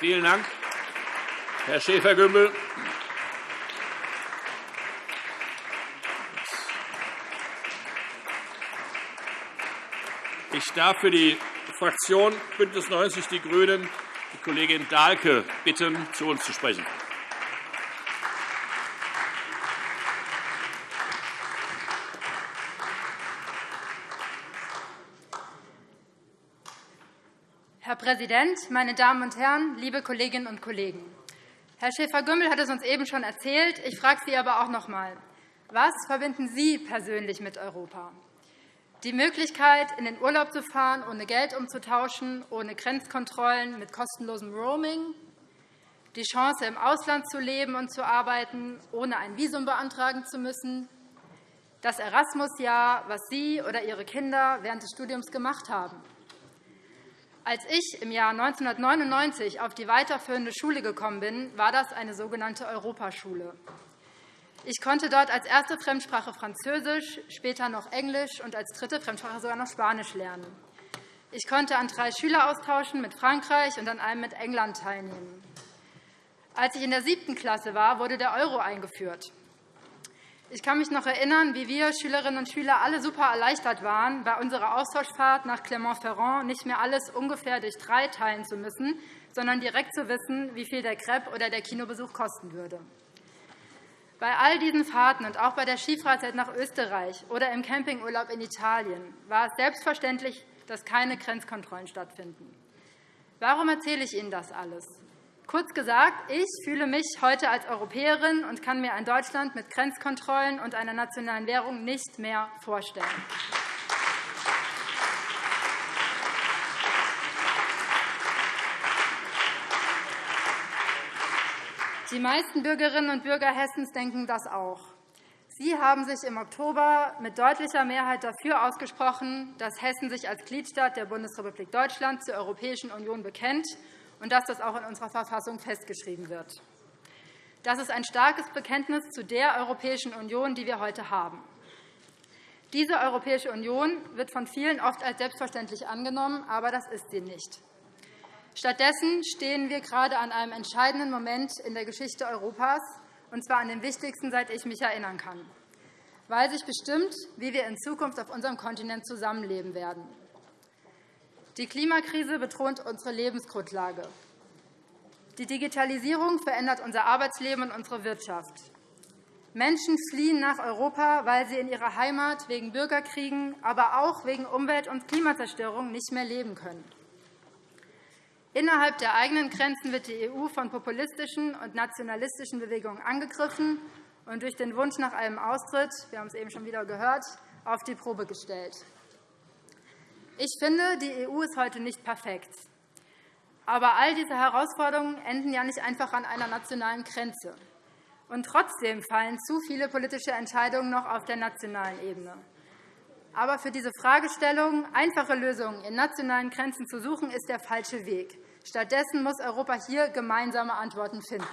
Vielen Dank, Herr Schäfer-Gümbel. Ich darf für die Fraktion BÜNDNIS 90 die GRÜNEN die Kollegin Dahlke bitten, zu uns zu sprechen. Präsident, meine Damen und Herren, liebe Kolleginnen und Kollegen! Herr Schäfer-Gümbel hat es uns eben schon erzählt. Ich frage Sie aber auch noch einmal. Was verbinden Sie persönlich mit Europa? Die Möglichkeit, in den Urlaub zu fahren, ohne Geld umzutauschen, ohne Grenzkontrollen, mit kostenlosem Roaming, die Chance, im Ausland zu leben und zu arbeiten, ohne ein Visum beantragen zu müssen, das Erasmus-Jahr, was Sie oder Ihre Kinder während des Studiums gemacht haben. Als ich im Jahr 1999 auf die weiterführende Schule gekommen bin, war das eine sogenannte Europaschule. Ich konnte dort als erste Fremdsprache Französisch, später noch Englisch und als dritte Fremdsprache sogar noch Spanisch lernen. Ich konnte an drei Schüleraustauschen mit Frankreich und an einem mit England teilnehmen. Als ich in der siebten Klasse war, wurde der Euro eingeführt. Ich kann mich noch erinnern, wie wir Schülerinnen und Schüler alle super erleichtert waren, bei unserer Austauschfahrt nach Clermont-Ferrand nicht mehr alles ungefähr durch drei teilen zu müssen, sondern direkt zu wissen, wie viel der Crepe oder der Kinobesuch kosten würde. Bei all diesen Fahrten und auch bei der Skifreizeit nach Österreich oder im Campingurlaub in Italien war es selbstverständlich, dass keine Grenzkontrollen stattfinden. Warum erzähle ich Ihnen das alles? Kurz gesagt, ich fühle mich heute als Europäerin und kann mir ein Deutschland mit Grenzkontrollen und einer nationalen Währung nicht mehr vorstellen. Die meisten Bürgerinnen und Bürger Hessens denken das auch. Sie haben sich im Oktober mit deutlicher Mehrheit dafür ausgesprochen, dass Hessen sich als Gliedstaat der Bundesrepublik Deutschland zur Europäischen Union bekennt und dass das auch in unserer Verfassung festgeschrieben wird. Das ist ein starkes Bekenntnis zu der Europäischen Union, die wir heute haben. Diese Europäische Union wird von vielen oft als selbstverständlich angenommen, aber das ist sie nicht. Stattdessen stehen wir gerade an einem entscheidenden Moment in der Geschichte Europas, und zwar an dem wichtigsten, seit ich mich erinnern kann, weil sich bestimmt, wie wir in Zukunft auf unserem Kontinent zusammenleben werden. Die Klimakrise bedroht unsere Lebensgrundlage. Die Digitalisierung verändert unser Arbeitsleben und unsere Wirtschaft. Menschen fliehen nach Europa, weil sie in ihrer Heimat wegen Bürgerkriegen, aber auch wegen Umwelt- und Klimazerstörung nicht mehr leben können. Innerhalb der eigenen Grenzen wird die EU von populistischen und nationalistischen Bewegungen angegriffen und durch den Wunsch nach einem Austritt, wir haben es eben schon wieder gehört, auf die Probe gestellt. Ich finde, die EU ist heute nicht perfekt. Aber all diese Herausforderungen enden ja nicht einfach an einer nationalen Grenze. Und trotzdem fallen zu viele politische Entscheidungen noch auf der nationalen Ebene. Aber für diese Fragestellung, einfache Lösungen in nationalen Grenzen zu suchen, ist der falsche Weg. Stattdessen muss Europa hier gemeinsame Antworten finden.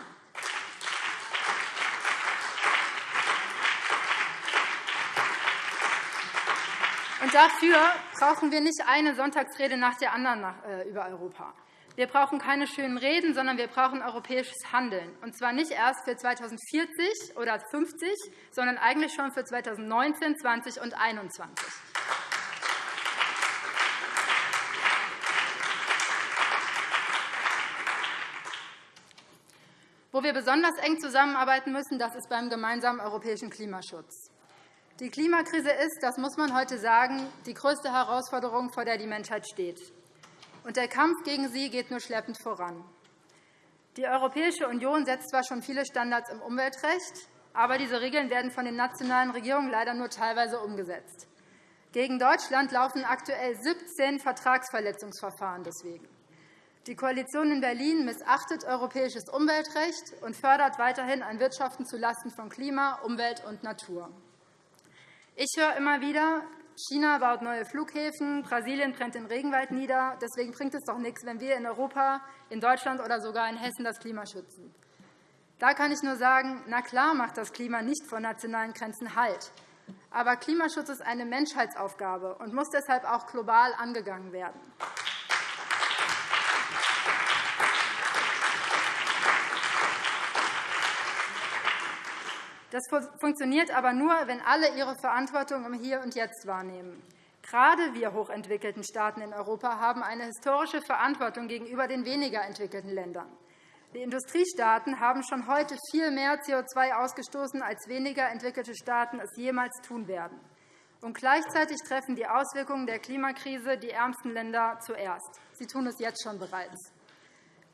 Und dafür brauchen wir nicht eine Sonntagsrede nach der anderen äh, über Europa. Wir brauchen keine schönen Reden, sondern wir brauchen europäisches Handeln, und zwar nicht erst für 2040 oder 50, sondern eigentlich schon für 2019, 20 und 2021. Wo wir besonders eng zusammenarbeiten müssen, das ist beim gemeinsamen europäischen Klimaschutz. Die Klimakrise ist, das muss man heute sagen, die größte Herausforderung, vor der die Menschheit steht. Und der Kampf gegen sie geht nur schleppend voran. Die Europäische Union setzt zwar schon viele Standards im Umweltrecht, aber diese Regeln werden von den nationalen Regierungen leider nur teilweise umgesetzt. Gegen Deutschland laufen aktuell 17 Vertragsverletzungsverfahren deswegen. Die Koalition in Berlin missachtet europäisches Umweltrecht und fördert weiterhin ein Wirtschaften zulasten von Klima, Umwelt und Natur. Ich höre immer wieder, China baut neue Flughäfen, Brasilien brennt den Regenwald nieder. Deswegen bringt es doch nichts, wenn wir in Europa, in Deutschland oder sogar in Hessen das Klima schützen. Da kann ich nur sagen, na klar macht das Klima nicht vor nationalen Grenzen Halt. Aber Klimaschutz ist eine Menschheitsaufgabe und muss deshalb auch global angegangen werden. Das funktioniert aber nur, wenn alle ihre Verantwortung im Hier und Jetzt wahrnehmen. Gerade wir hochentwickelten Staaten in Europa haben eine historische Verantwortung gegenüber den weniger entwickelten Ländern. Die Industriestaaten haben schon heute viel mehr CO2 ausgestoßen, als weniger entwickelte Staaten es jemals tun werden. Und gleichzeitig treffen die Auswirkungen der Klimakrise die ärmsten Länder zuerst. Sie tun es jetzt schon bereits.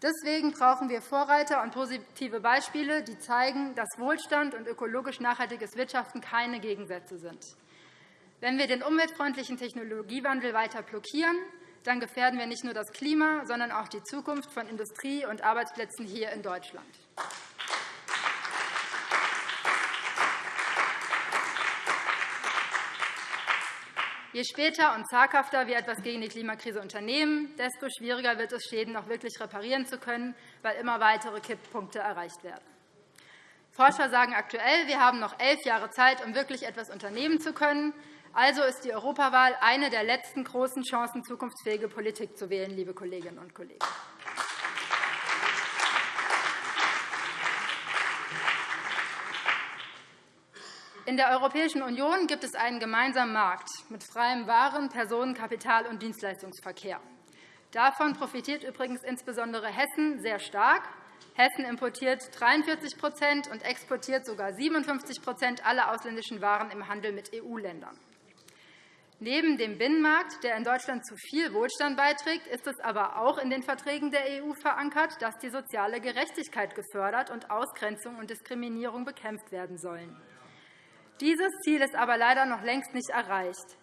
Deswegen brauchen wir Vorreiter und positive Beispiele, die zeigen, dass Wohlstand und ökologisch nachhaltiges Wirtschaften keine Gegensätze sind. Wenn wir den umweltfreundlichen Technologiewandel weiter blockieren, dann gefährden wir nicht nur das Klima, sondern auch die Zukunft von Industrie und Arbeitsplätzen hier in Deutschland. Je später und zaghafter wir etwas gegen die Klimakrise unternehmen, desto schwieriger wird es, Schäden noch wirklich reparieren zu können, weil immer weitere Kipppunkte erreicht werden. Forscher sagen aktuell, wir haben noch elf Jahre Zeit, um wirklich etwas unternehmen zu können. Also ist die Europawahl eine der letzten großen Chancen, zukunftsfähige Politik zu wählen, liebe Kolleginnen und Kollegen. In der Europäischen Union gibt es einen gemeinsamen Markt mit freiem Waren-, Personen-, Kapital- und Dienstleistungsverkehr. Davon profitiert übrigens insbesondere Hessen sehr stark. Hessen importiert 43% und exportiert sogar 57% aller ausländischen Waren im Handel mit EU-Ländern. Neben dem Binnenmarkt, der in Deutschland zu viel Wohlstand beiträgt, ist es aber auch in den Verträgen der EU verankert, dass die soziale Gerechtigkeit gefördert und Ausgrenzung und Diskriminierung bekämpft werden sollen. Dieses Ziel ist aber leider noch längst nicht erreicht.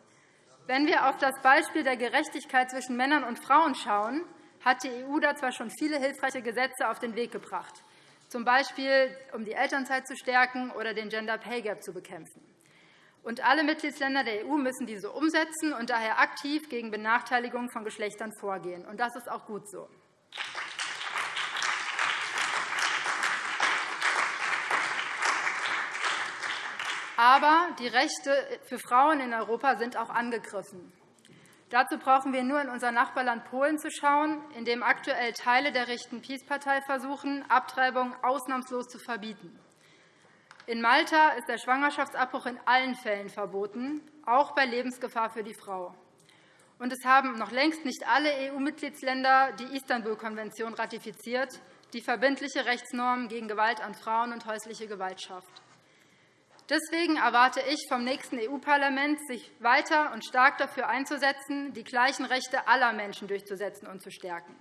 Wenn wir auf das Beispiel der Gerechtigkeit zwischen Männern und Frauen schauen, hat die EU da zwar schon viele hilfreiche Gesetze auf den Weg gebracht, z. B. um die Elternzeit zu stärken oder den Gender Pay Gap zu bekämpfen. Und alle Mitgliedsländer der EU müssen diese umsetzen und daher aktiv gegen Benachteiligung von Geschlechtern vorgehen. Und das ist auch gut so. Aber die Rechte für Frauen in Europa sind auch angegriffen. Dazu brauchen wir nur in unser Nachbarland Polen zu schauen, in dem aktuell Teile der rechten PiS-Partei versuchen, Abtreibung ausnahmslos zu verbieten. In Malta ist der Schwangerschaftsabbruch in allen Fällen verboten, auch bei Lebensgefahr für die Frau. Und es haben noch längst nicht alle EU-Mitgliedsländer die Istanbul-Konvention ratifiziert, die verbindliche Rechtsnormen gegen Gewalt an Frauen und häusliche Gewalt schafft. Deswegen erwarte ich vom nächsten EU-Parlament, sich weiter und stark dafür einzusetzen, die gleichen Rechte aller Menschen durchzusetzen und zu stärken.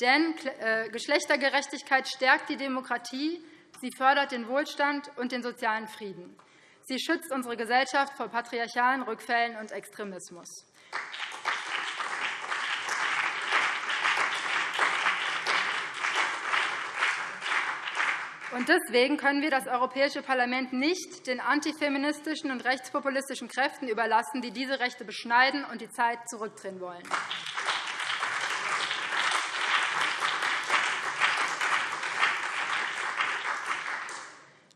Denn äh, Geschlechtergerechtigkeit stärkt die Demokratie, sie fördert den Wohlstand und den sozialen Frieden. Sie schützt unsere Gesellschaft vor patriarchalen Rückfällen und Extremismus. Deswegen können wir das Europäische Parlament nicht den antifeministischen und rechtspopulistischen Kräften überlassen, die diese Rechte beschneiden und die Zeit zurückdrehen wollen.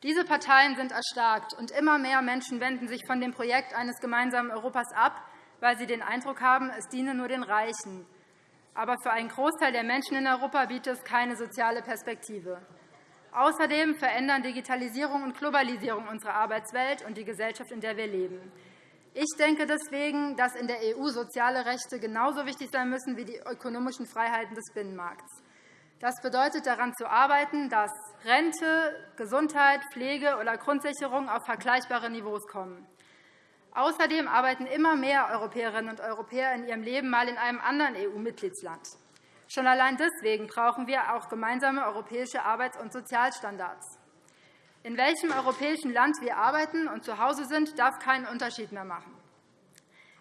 Diese Parteien sind erstarkt, und immer mehr Menschen wenden sich von dem Projekt eines gemeinsamen Europas ab, weil sie den Eindruck haben, es diene nur den Reichen. Aber für einen Großteil der Menschen in Europa bietet es keine soziale Perspektive. Außerdem verändern Digitalisierung und Globalisierung unsere Arbeitswelt und die Gesellschaft, in der wir leben. Ich denke deswegen, dass in der EU soziale Rechte genauso wichtig sein müssen wie die ökonomischen Freiheiten des Binnenmarkts. Das bedeutet, daran zu arbeiten, dass Rente, Gesundheit, Pflege oder Grundsicherung auf vergleichbare Niveaus kommen. Außerdem arbeiten immer mehr Europäerinnen und Europäer in ihrem Leben mal in einem anderen EU-Mitgliedsland. Schon allein deswegen brauchen wir auch gemeinsame europäische Arbeits- und Sozialstandards. In welchem europäischen Land wir arbeiten und zu Hause sind, darf keinen Unterschied mehr machen.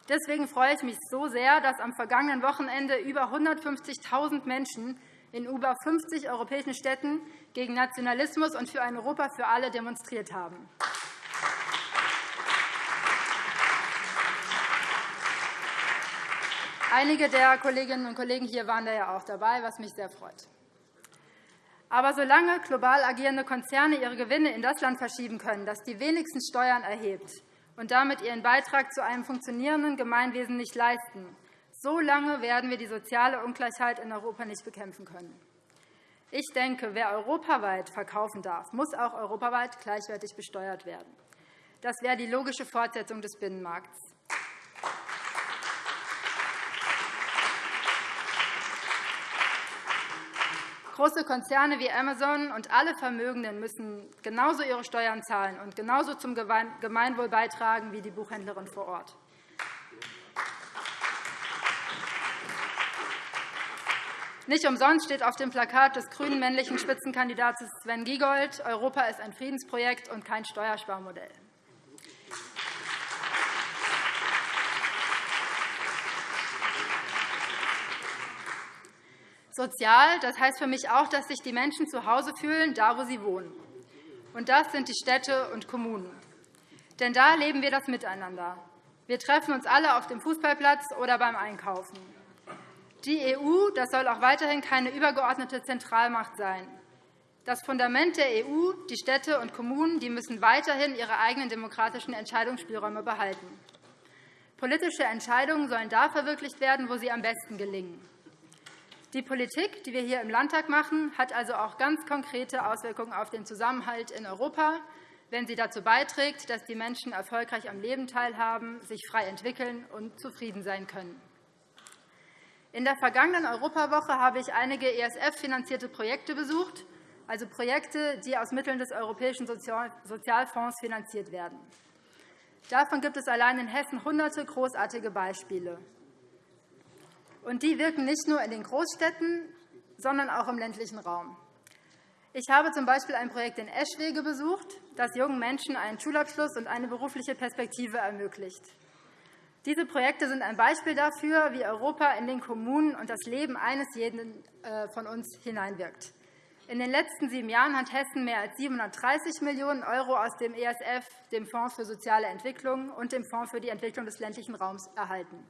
Deswegen freue ich mich so sehr, dass am vergangenen Wochenende über 150.000 Menschen in über 50 europäischen Städten gegen Nationalismus und für ein Europa für alle demonstriert haben. Einige der Kolleginnen und Kollegen hier waren da ja auch dabei, was mich sehr freut. Aber solange global agierende Konzerne ihre Gewinne in das Land verschieben können, das die wenigsten Steuern erhebt und damit ihren Beitrag zu einem funktionierenden Gemeinwesen nicht leisten, so lange werden wir die soziale Ungleichheit in Europa nicht bekämpfen können. Ich denke, wer europaweit verkaufen darf, muss auch europaweit gleichwertig besteuert werden. Das wäre die logische Fortsetzung des Binnenmarkts. Große Konzerne wie Amazon und alle Vermögenden müssen genauso ihre Steuern zahlen und genauso zum Gemeinwohl beitragen wie die Buchhändlerin vor Ort. Nicht umsonst steht auf dem Plakat des grünen männlichen Spitzenkandidaten Sven Giegold, Europa ist ein Friedensprojekt und kein Steuersparmodell. Sozial, das heißt für mich auch, dass sich die Menschen zu Hause fühlen, da wo sie wohnen. Und das sind die Städte und Kommunen. Denn da leben wir das Miteinander. Wir treffen uns alle auf dem Fußballplatz oder beim Einkaufen. Die EU das soll auch weiterhin keine übergeordnete Zentralmacht sein. Das Fundament der EU, die Städte und Kommunen, die müssen weiterhin ihre eigenen demokratischen Entscheidungsspielräume behalten. Politische Entscheidungen sollen da verwirklicht werden, wo sie am besten gelingen. Die Politik, die wir hier im Landtag machen, hat also auch ganz konkrete Auswirkungen auf den Zusammenhalt in Europa, wenn sie dazu beiträgt, dass die Menschen erfolgreich am Leben teilhaben, sich frei entwickeln und zufrieden sein können. In der vergangenen Europawoche habe ich einige ESF-finanzierte Projekte besucht, also Projekte, die aus Mitteln des Europäischen Sozialfonds finanziert werden. Davon gibt es allein in Hessen hunderte großartige Beispiele. Und die wirken nicht nur in den Großstädten, sondern auch im ländlichen Raum. Ich habe z.B. ein Projekt in Eschwege besucht, das jungen Menschen einen Schulabschluss und eine berufliche Perspektive ermöglicht. Diese Projekte sind ein Beispiel dafür, wie Europa in den Kommunen und das Leben eines jeden äh, von uns hineinwirkt. In den letzten sieben Jahren hat Hessen mehr als 730 Millionen € aus dem ESF, dem Fonds für soziale Entwicklung und dem Fonds für die Entwicklung des ländlichen Raums erhalten.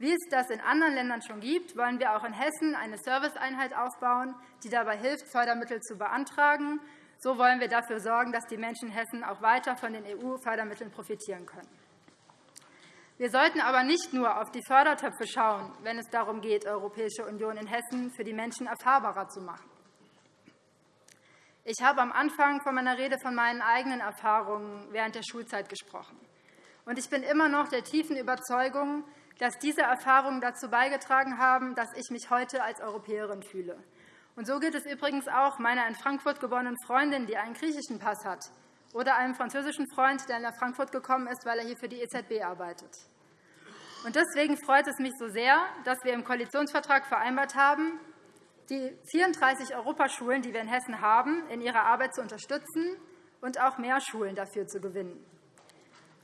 Wie es das in anderen Ländern schon gibt, wollen wir auch in Hessen eine Serviceeinheit aufbauen, die dabei hilft, Fördermittel zu beantragen. So wollen wir dafür sorgen, dass die Menschen in Hessen auch weiter von den EU-Fördermitteln profitieren können. Wir sollten aber nicht nur auf die Fördertöpfe schauen, wenn es darum geht, Europäische Union in Hessen für die Menschen erfahrbarer zu machen. Ich habe am Anfang von meiner Rede von meinen eigenen Erfahrungen während der Schulzeit gesprochen. Ich bin immer noch der tiefen Überzeugung, dass diese Erfahrungen dazu beigetragen haben, dass ich mich heute als Europäerin fühle. Und so geht es übrigens auch meiner in Frankfurt geborenen Freundin, die einen griechischen Pass hat, oder einem französischen Freund, der nach Frankfurt gekommen ist, weil er hier für die EZB arbeitet. Und deswegen freut es mich so sehr, dass wir im Koalitionsvertrag vereinbart haben, die 34 Europaschulen, die wir in Hessen haben, in ihrer Arbeit zu unterstützen und auch mehr Schulen dafür zu gewinnen.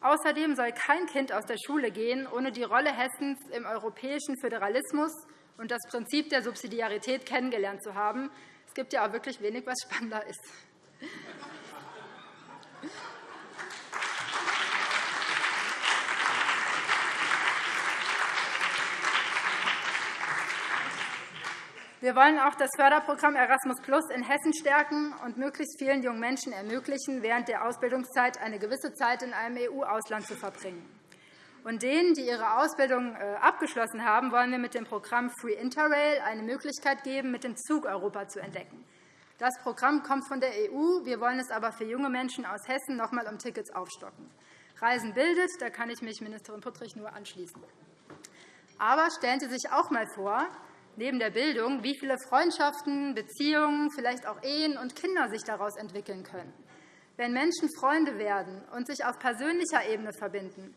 Außerdem soll kein Kind aus der Schule gehen, ohne die Rolle Hessens im europäischen Föderalismus und das Prinzip der Subsidiarität kennengelernt zu haben. Es gibt ja auch wirklich wenig, was spannender ist. Wir wollen auch das Förderprogramm Erasmus Plus in Hessen stärken und möglichst vielen jungen Menschen ermöglichen, während der Ausbildungszeit eine gewisse Zeit in einem EU-Ausland zu verbringen. Und denen, die ihre Ausbildung äh, abgeschlossen haben, wollen wir mit dem Programm Free Interrail eine Möglichkeit geben, mit dem Zug Europa zu entdecken. Das Programm kommt von der EU. Wir wollen es aber für junge Menschen aus Hessen noch einmal um Tickets aufstocken. Reisen bildet, da kann ich mich Ministerin Puttrich nur anschließen. Aber stellen Sie sich auch einmal vor, neben der Bildung, wie viele Freundschaften, Beziehungen, vielleicht auch Ehen und Kinder sich daraus entwickeln können. Wenn Menschen Freunde werden und sich auf persönlicher Ebene verbinden,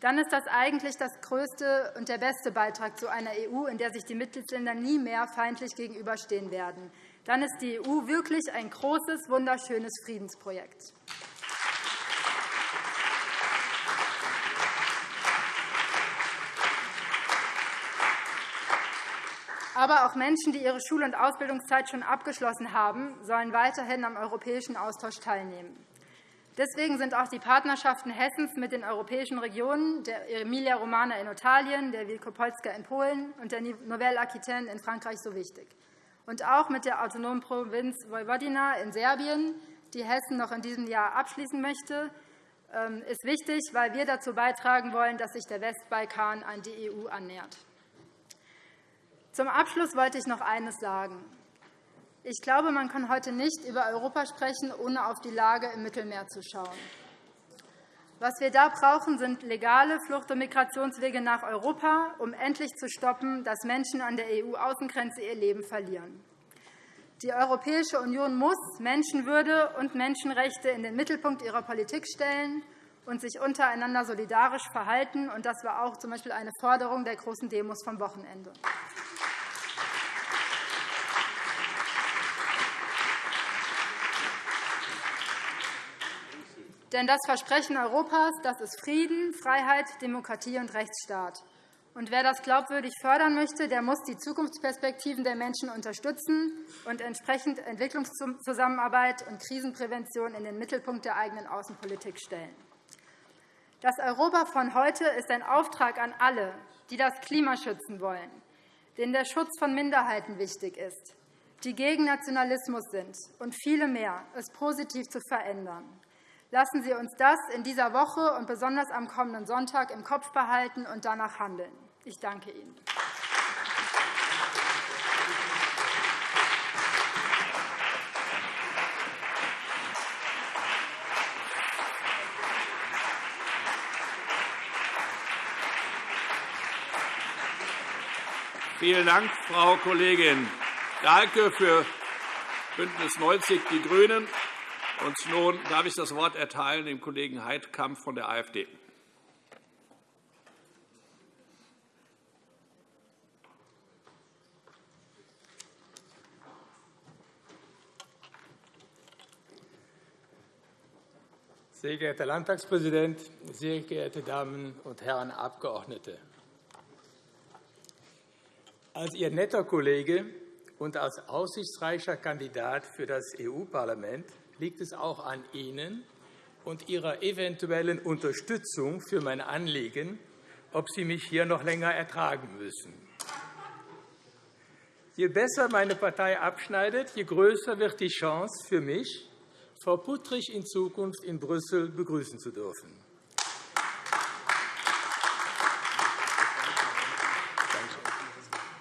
dann ist das eigentlich das größte und der beste Beitrag zu einer EU, in der sich die Mitgliedsländer nie mehr feindlich gegenüberstehen werden. Dann ist die EU wirklich ein großes, wunderschönes Friedensprojekt. Aber auch Menschen, die ihre Schul- und Ausbildungszeit schon abgeschlossen haben, sollen weiterhin am europäischen Austausch teilnehmen. Deswegen sind auch die Partnerschaften Hessens mit den europäischen Regionen, der Emilia-Romana in Italien, der Wielkopolska in Polen und der Nouvelle Aquitaine in Frankreich so wichtig. Und auch mit der autonomen Provinz Vojvodina in Serbien, die Hessen noch in diesem Jahr abschließen möchte, ähm, ist wichtig, weil wir dazu beitragen wollen, dass sich der Westbalkan an die EU annähert. Zum Abschluss wollte ich noch eines sagen. Ich glaube, man kann heute nicht über Europa sprechen, ohne auf die Lage im Mittelmeer zu schauen. Was wir da brauchen, sind legale Flucht- und Migrationswege nach Europa, um endlich zu stoppen, dass Menschen an der EU-Außengrenze ihr Leben verlieren. Die Europäische Union muss Menschenwürde und Menschenrechte in den Mittelpunkt ihrer Politik stellen und sich untereinander solidarisch verhalten. Das war auch z.B. eine Forderung der großen Demos vom Wochenende. Denn das Versprechen Europas das ist Frieden, Freiheit, Demokratie und Rechtsstaat. Und wer das glaubwürdig fördern möchte, der muss die Zukunftsperspektiven der Menschen unterstützen und entsprechend Entwicklungszusammenarbeit und Krisenprävention in den Mittelpunkt der eigenen Außenpolitik stellen. Das Europa von heute ist ein Auftrag an alle, die das Klima schützen wollen, denen der Schutz von Minderheiten wichtig ist, die gegen Nationalismus sind und viele mehr, es positiv zu verändern. Lassen Sie uns das in dieser Woche und besonders am kommenden Sonntag im Kopf behalten und danach handeln. Ich danke Ihnen. Vielen Dank, Frau Kollegin Dahlke für BÜNDNIS 90 die GRÜNEN. Und nun darf ich das Wort erteilen dem Kollegen Heidkamp von der AfD. Sehr geehrter Herr Landtagspräsident, sehr geehrte Damen und Herren Abgeordnete! Als Ihr netter Kollege und als aussichtsreicher Kandidat für das EU-Parlament liegt es auch an Ihnen und Ihrer eventuellen Unterstützung für mein Anliegen, ob Sie mich hier noch länger ertragen müssen. Je besser meine Partei abschneidet, je größer wird die Chance für mich, Frau Puttrich in Zukunft in Brüssel begrüßen zu dürfen.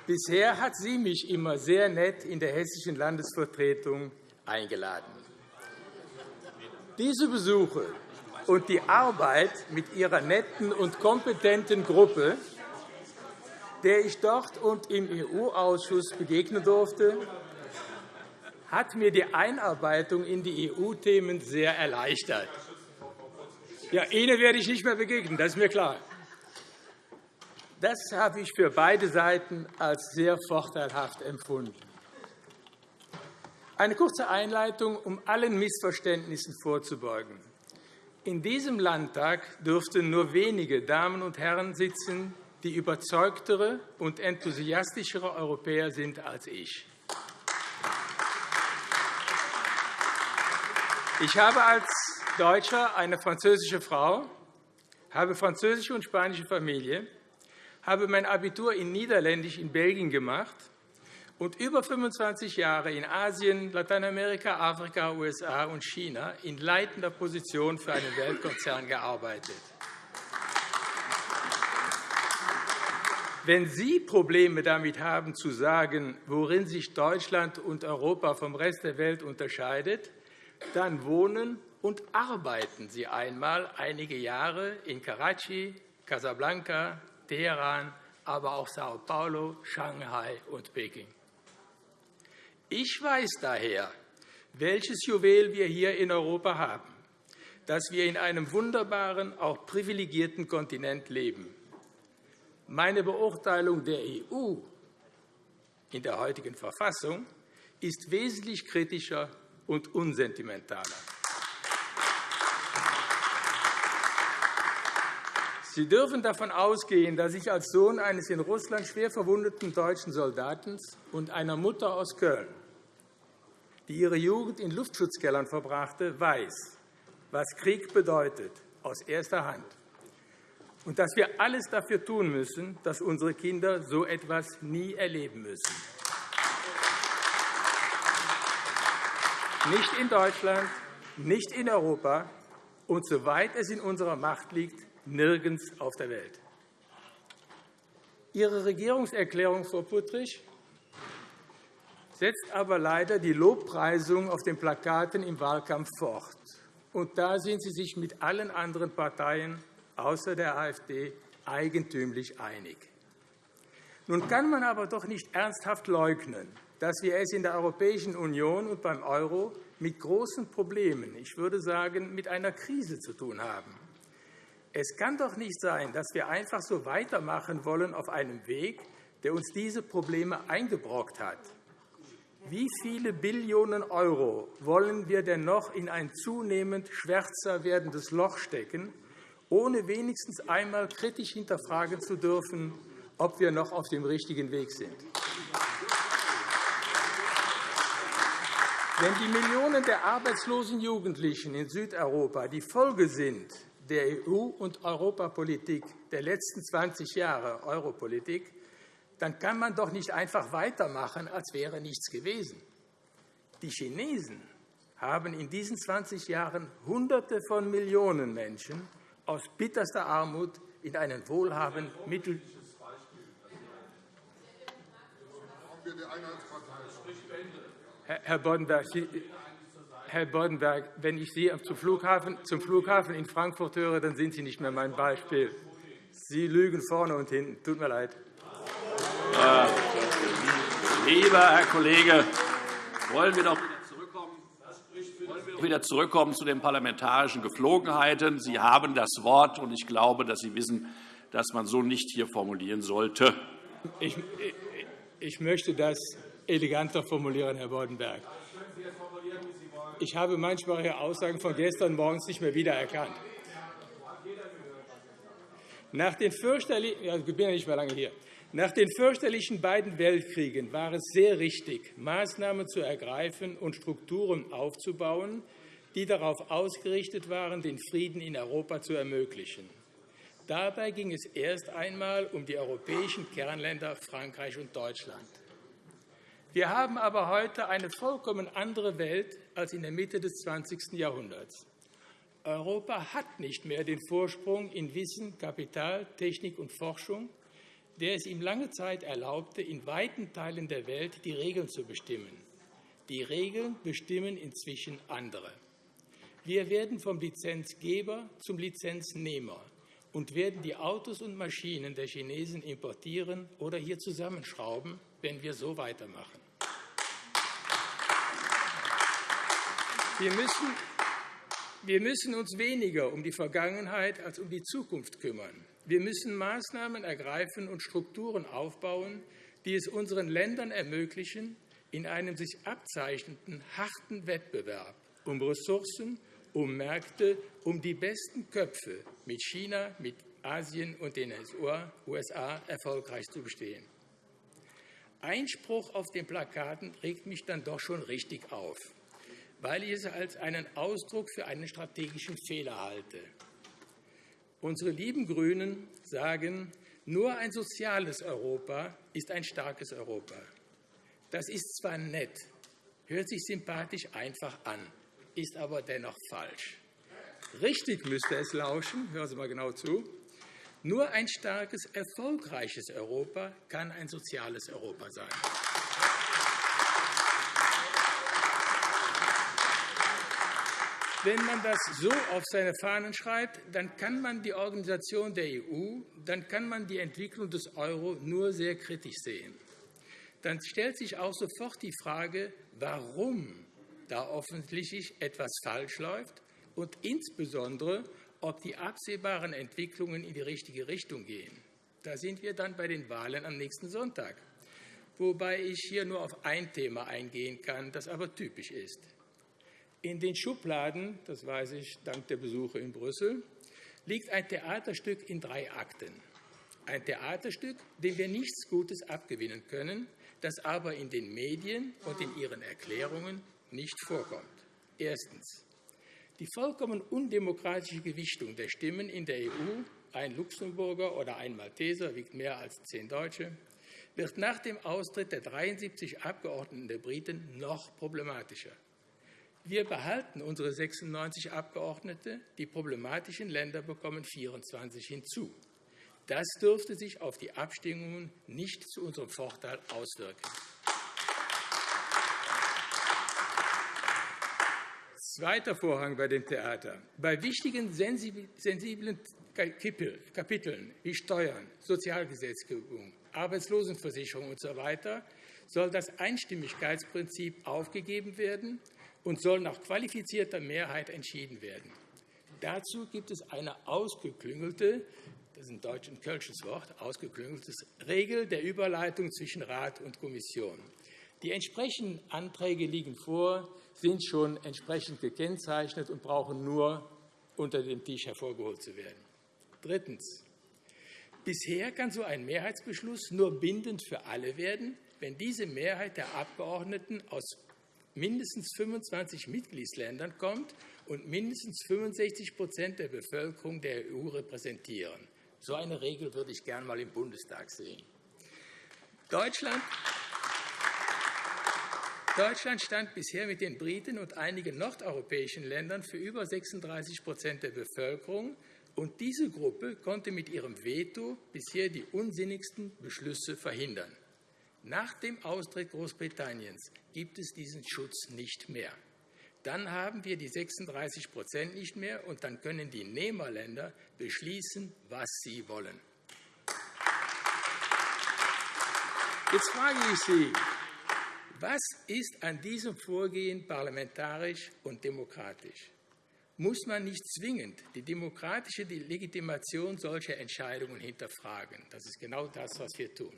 Bisher hat sie mich immer sehr nett in der hessischen Landesvertretung eingeladen. Diese Besuche und die Arbeit mit ihrer netten und kompetenten Gruppe, der ich dort und im EU-Ausschuss begegnen durfte, hat mir die Einarbeitung in die EU-Themen sehr erleichtert. Ja, Ihnen werde ich nicht mehr begegnen, das ist mir klar. Das habe ich für beide Seiten als sehr vorteilhaft empfunden. Eine kurze Einleitung, um allen Missverständnissen vorzubeugen. In diesem Landtag dürften nur wenige Damen und Herren sitzen, die überzeugtere und enthusiastischere Europäer sind als ich. Ich habe als Deutscher eine französische Frau, habe französische und spanische Familie, habe mein Abitur in Niederländisch in Belgien gemacht und über 25 Jahre in Asien, Lateinamerika, Afrika, USA und China in leitender Position für einen Weltkonzern gearbeitet. Wenn Sie Probleme damit haben, zu sagen, worin sich Deutschland und Europa vom Rest der Welt unterscheidet, dann wohnen und arbeiten Sie einmal einige Jahre in Karachi, Casablanca, Teheran, aber auch Sao Paulo, Shanghai und Peking. Ich weiß daher, welches Juwel wir hier in Europa haben, dass wir in einem wunderbaren, auch privilegierten Kontinent leben. Meine Beurteilung der EU in der heutigen Verfassung ist wesentlich kritischer und unsentimentaler. Sie dürfen davon ausgehen, dass ich als Sohn eines in Russland schwer verwundeten deutschen Soldaten und einer Mutter aus Köln, die ihre Jugend in Luftschutzkellern verbrachte, weiß, was Krieg bedeutet, aus erster Hand, und dass wir alles dafür tun müssen, dass unsere Kinder so etwas nie erleben müssen. nicht in Deutschland, nicht in Europa und, soweit es in unserer Macht liegt, nirgends auf der Welt. Ihre Regierungserklärung, Frau Puttrich, setzt aber leider die Lobpreisung auf den Plakaten im Wahlkampf fort. Und da sind Sie sich mit allen anderen Parteien außer der AfD eigentümlich einig. Nun kann man aber doch nicht ernsthaft leugnen, dass wir es in der Europäischen Union und beim Euro mit großen Problemen, ich würde sagen mit einer Krise zu tun haben. Es kann doch nicht sein, dass wir einfach so weitermachen wollen auf einem Weg, der uns diese Probleme eingebrockt hat. Wie viele Billionen Euro wollen wir denn noch in ein zunehmend schwärzer werdendes Loch stecken, ohne wenigstens einmal kritisch hinterfragen zu dürfen, ob wir noch auf dem richtigen Weg sind? Wenn die Millionen der arbeitslosen Jugendlichen in Südeuropa die Folge sind der EU- und Europapolitik der letzten 20 Jahre Europolitik, dann kann man doch nicht einfach weitermachen, als wäre nichts gewesen. Die Chinesen haben in diesen 20 Jahren Hunderte von Millionen Menschen aus bitterster Armut in einen wohlhabenden Mittel Herr Boddenberg, Sie, Herr Boddenberg, wenn ich Sie zum Flughafen, in Frankfurt höre, dann sind Sie nicht mehr mein Beispiel. Sie lügen vorne und hinten. Tut mir leid. Lieber Herr Kollege, wollen wir doch wieder zurückkommen zu den parlamentarischen Geflogenheiten. Sie haben das Wort, und ich glaube, dass Sie wissen, dass man so nicht hier formulieren sollte. Ich, ich möchte das eleganter formulieren, Herr Boddenberg. Ich habe manchmal Ihre Aussagen von gestern morgens nicht mehr wiedererkannt. Nach den fürchterlichen, ja, ich bin ja nicht mehr lange hier. Nach den fürchterlichen beiden Weltkriegen war es sehr richtig, Maßnahmen zu ergreifen und Strukturen aufzubauen, die darauf ausgerichtet waren, den Frieden in Europa zu ermöglichen. Dabei ging es erst einmal um die europäischen Kernländer Frankreich und Deutschland. Wir haben aber heute eine vollkommen andere Welt als in der Mitte des 20. Jahrhunderts. Europa hat nicht mehr den Vorsprung in Wissen, Kapital, Technik und Forschung, der es ihm lange Zeit erlaubte, in weiten Teilen der Welt die Regeln zu bestimmen. Die Regeln bestimmen inzwischen andere. Wir werden vom Lizenzgeber zum Lizenznehmer und werden die Autos und Maschinen der Chinesen importieren oder hier zusammenschrauben, wenn wir so weitermachen. Wir müssen, wir müssen uns weniger um die Vergangenheit als um die Zukunft kümmern. Wir müssen Maßnahmen ergreifen und Strukturen aufbauen, die es unseren Ländern ermöglichen, in einem sich abzeichnenden harten Wettbewerb um Ressourcen, um Märkte, um die besten Köpfe mit China, mit Asien und den USA erfolgreich zu bestehen. Einspruch auf den Plakaten regt mich dann doch schon richtig auf, weil ich es als einen Ausdruck für einen strategischen Fehler halte. Unsere lieben GRÜNEN sagen, nur ein soziales Europa ist ein starkes Europa. Das ist zwar nett, hört sich sympathisch einfach an, ist aber dennoch falsch. Richtig müsste es lauschen, hören Sie mal genau zu, nur ein starkes, erfolgreiches Europa kann ein soziales Europa sein. Wenn man das so auf seine Fahnen schreibt, dann kann man die Organisation der EU, dann kann man die Entwicklung des Euro nur sehr kritisch sehen. Dann stellt sich auch sofort die Frage, warum da offensichtlich etwas falsch läuft und insbesondere, ob die absehbaren Entwicklungen in die richtige Richtung gehen. Da sind wir dann bei den Wahlen am nächsten Sonntag, wobei ich hier nur auf ein Thema eingehen kann, das aber typisch ist. In den Schubladen, das weiß ich dank der Besuche in Brüssel, liegt ein Theaterstück in drei Akten. Ein Theaterstück, dem wir nichts Gutes abgewinnen können, das aber in den Medien und in ihren Erklärungen nicht vorkommt. Erstens. Die vollkommen undemokratische Gewichtung der Stimmen in der EU, ein Luxemburger oder ein Malteser wiegt mehr als zehn Deutsche, wird nach dem Austritt der 73 Abgeordneten der Briten noch problematischer. Wir behalten unsere 96 Abgeordnete, die problematischen Länder bekommen 24 hinzu. Das dürfte sich auf die Abstimmungen nicht zu unserem Vorteil auswirken. Zweiter Vorhang bei dem Theater. Bei wichtigen, sensiblen Kapiteln wie Steuern, Sozialgesetzgebung, Arbeitslosenversicherung usw. So soll das Einstimmigkeitsprinzip aufgegeben werden und soll nach qualifizierter Mehrheit entschieden werden. Dazu gibt es eine ausgeklüngelte, das ist ein deutsch und kölsches Wort, ausgeklüngeltes Regel der Überleitung zwischen Rat und Kommission. Die entsprechenden Anträge liegen vor, sind schon entsprechend gekennzeichnet und brauchen nur unter dem Tisch hervorgeholt zu werden. Drittens. Bisher kann so ein Mehrheitsbeschluss nur bindend für alle werden, wenn diese Mehrheit der Abgeordneten aus mindestens 25 Mitgliedsländern kommt und mindestens 65% der Bevölkerung der EU repräsentieren. So eine Regel würde ich gern einmal im Bundestag sehen. Deutschland Deutschland stand bisher mit den Briten und einigen nordeuropäischen Ländern für über 36% der Bevölkerung, und diese Gruppe konnte mit ihrem Veto bisher die unsinnigsten Beschlüsse verhindern. Nach dem Austritt Großbritanniens gibt es diesen Schutz nicht mehr. Dann haben wir die 36 nicht mehr, und dann können die Nehmerländer beschließen, was sie wollen. Jetzt frage ich Sie, was ist an diesem Vorgehen parlamentarisch und demokratisch? Muss man nicht zwingend die demokratische Legitimation solcher Entscheidungen hinterfragen? Das ist genau das, was wir tun.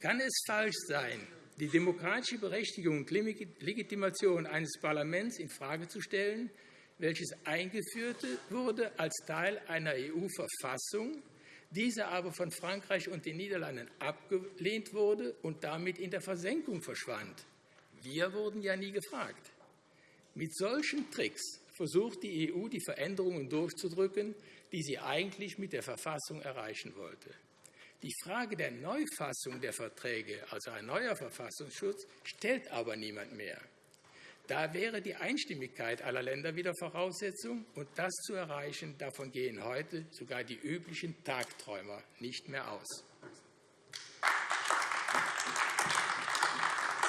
Kann es falsch sein, die demokratische Berechtigung und Legitimation eines Parlaments infrage zu stellen, welches eingeführt wurde als Teil einer EU-Verfassung diese aber von Frankreich und den Niederlanden abgelehnt wurde und damit in der Versenkung verschwand. Wir wurden ja nie gefragt. Mit solchen Tricks versucht die EU, die Veränderungen durchzudrücken, die sie eigentlich mit der Verfassung erreichen wollte. Die Frage der Neufassung der Verträge, also ein neuer Verfassungsschutz, stellt aber niemand mehr. Da wäre die Einstimmigkeit aller Länder wieder Voraussetzung, und das zu erreichen, davon gehen heute sogar die üblichen Tagträumer nicht mehr aus.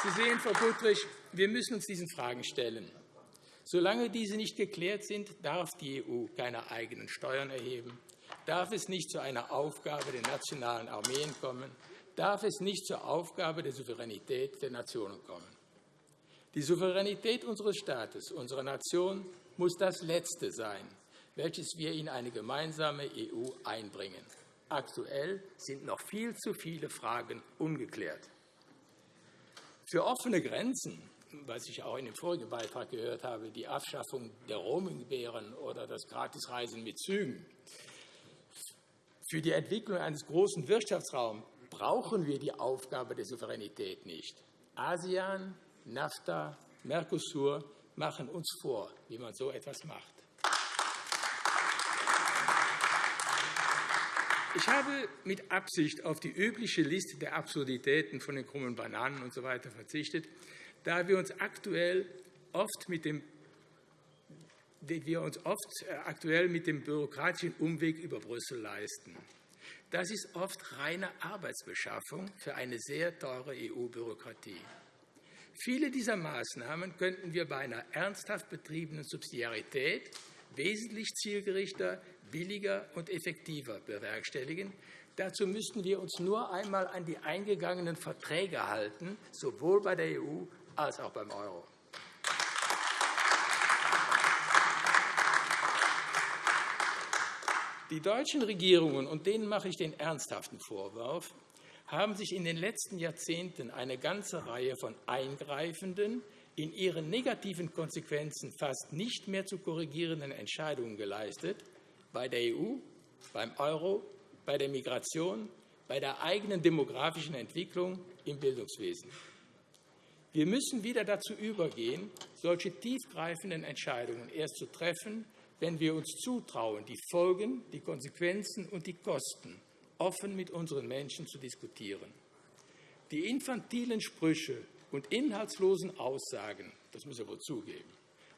Sie sehen, Frau Puttrich, wir müssen uns diesen Fragen stellen. Solange diese nicht geklärt sind, darf die EU keine eigenen Steuern erheben, darf es nicht zu einer Aufgabe der nationalen Armeen kommen, darf es nicht zur Aufgabe der Souveränität der Nationen kommen. Die Souveränität unseres Staates, unserer Nation, muss das Letzte sein, welches wir in eine gemeinsame EU einbringen. Aktuell sind noch viel zu viele Fragen ungeklärt. Für offene Grenzen, was ich auch in dem vorigen Beitrag gehört habe, die Abschaffung der Roaminggebühren oder das Gratisreisen mit Zügen, für die Entwicklung eines großen Wirtschaftsraums brauchen wir die Aufgabe der Souveränität nicht. ASEAN, NAFTA, Mercosur machen uns vor, wie man so etwas macht. Ich habe mit Absicht auf die übliche Liste der Absurditäten von den krummen Bananen usw. So verzichtet, da wir uns aktuell oft mit dem wir uns oft äh, aktuell mit dem bürokratischen Umweg über Brüssel leisten. Das ist oft reine Arbeitsbeschaffung für eine sehr teure EU-Bürokratie. Viele dieser Maßnahmen könnten wir bei einer ernsthaft betriebenen Subsidiarität wesentlich zielgerichter, billiger und effektiver bewerkstelligen. Dazu müssten wir uns nur einmal an die eingegangenen Verträge halten, sowohl bei der EU als auch beim Euro. Die deutschen Regierungen, und denen mache ich den ernsthaften Vorwurf, haben sich in den letzten Jahrzehnten eine ganze Reihe von eingreifenden, in ihren negativen Konsequenzen fast nicht mehr zu korrigierenden Entscheidungen geleistet, bei der EU, beim Euro, bei der Migration, bei der eigenen demografischen Entwicklung im Bildungswesen. Wir müssen wieder dazu übergehen, solche tiefgreifenden Entscheidungen erst zu treffen, wenn wir uns zutrauen, die Folgen, die Konsequenzen und die Kosten offen mit unseren Menschen zu diskutieren. Die infantilen Sprüche und inhaltslosen Aussagen, das muss er wohl zugeben,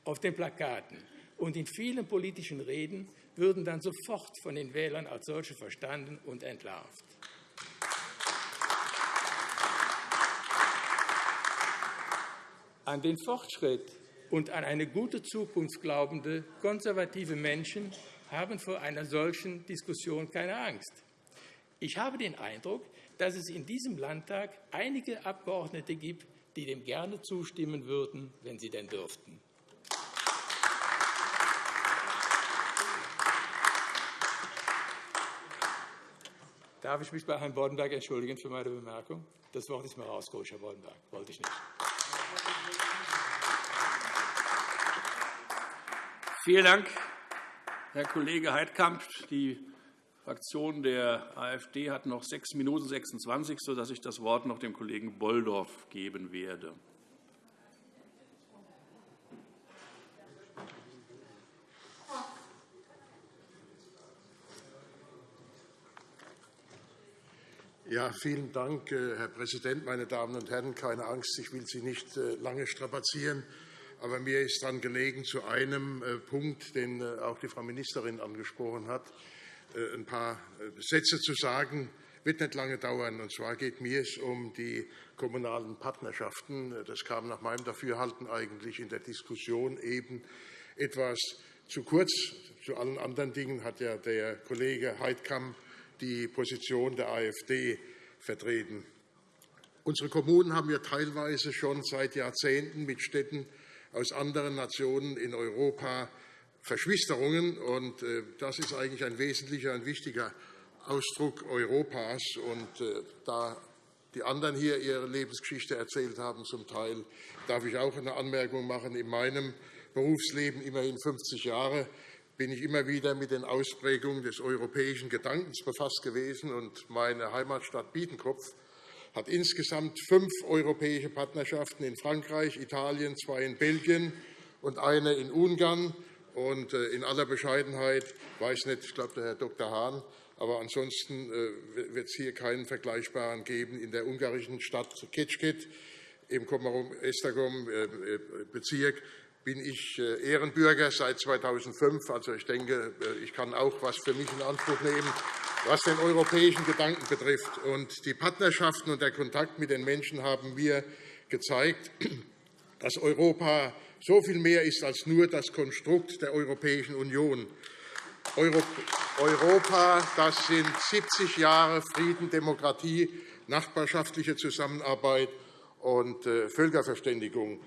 auf den Plakaten und in vielen politischen Reden würden dann sofort von den Wählern als solche verstanden und entlarvt. An den Fortschritt und an eine gute Zukunft glaubende konservative Menschen haben vor einer solchen Diskussion keine Angst. Ich habe den Eindruck, dass es in diesem Landtag einige Abgeordnete gibt, die dem gerne zustimmen würden, wenn sie denn dürften. Darf ich mich bei Herrn Boddenberg entschuldigen für meine Bemerkung? Das Wort ist mir rausgerutscht, Herr Boddenberg. Wollte ich nicht. Vielen Dank, Herr Kollege Heidkamp. Die Fraktion der AfD hat noch 6 Minuten 26, sodass ich das Wort noch dem Kollegen Bolldorf geben werde. Ja, vielen Dank, äh, Herr Präsident, meine Damen und Herren. Keine Angst, ich will Sie nicht äh, lange strapazieren. Aber mir ist daran gelegen, zu einem äh, Punkt, den auch die Frau Ministerin angesprochen hat, ein paar Sätze zu sagen. Das wird nicht lange dauern. Und zwar geht mir es um die kommunalen Partnerschaften. Das kam nach meinem Dafürhalten eigentlich in der Diskussion eben etwas zu kurz. Zu allen anderen Dingen hat ja der Kollege Heidkamp die Position der AfD vertreten. Unsere Kommunen haben ja teilweise schon seit Jahrzehnten mit Städten aus anderen Nationen in Europa Verschwisterungen. Und äh, das ist eigentlich ein wesentlicher und wichtiger Ausdruck Europas. Und äh, da die anderen hier ihre Lebensgeschichte erzählt haben, zum Teil, darf ich auch eine Anmerkung machen. In meinem Berufsleben, immerhin 50 Jahre, bin ich immer wieder mit den Ausprägungen des europäischen Gedankens befasst gewesen. Und meine Heimatstadt Biedenkopf hat insgesamt fünf europäische Partnerschaften in Frankreich, Italien, zwei in Belgien und eine in Ungarn. Und äh, in aller Bescheidenheit weiß nicht, ich glaube, der Herr Dr. Hahn, aber ansonsten äh, wird es hier keinen vergleichbaren geben in der ungarischen Stadt Kecskit im Komarom-Esztergom-Bezirk äh, bin ich Ehrenbürger seit 2005. Also, ich denke, ich kann auch etwas für mich in Anspruch nehmen, was den europäischen Gedanken betrifft. Und die Partnerschaften und der Kontakt mit den Menschen haben mir gezeigt, dass Europa so viel mehr ist als nur das Konstrukt der Europäischen Union. Europa das sind 70 Jahre Frieden, Demokratie, nachbarschaftliche Zusammenarbeit und äh, Völkerverständigung.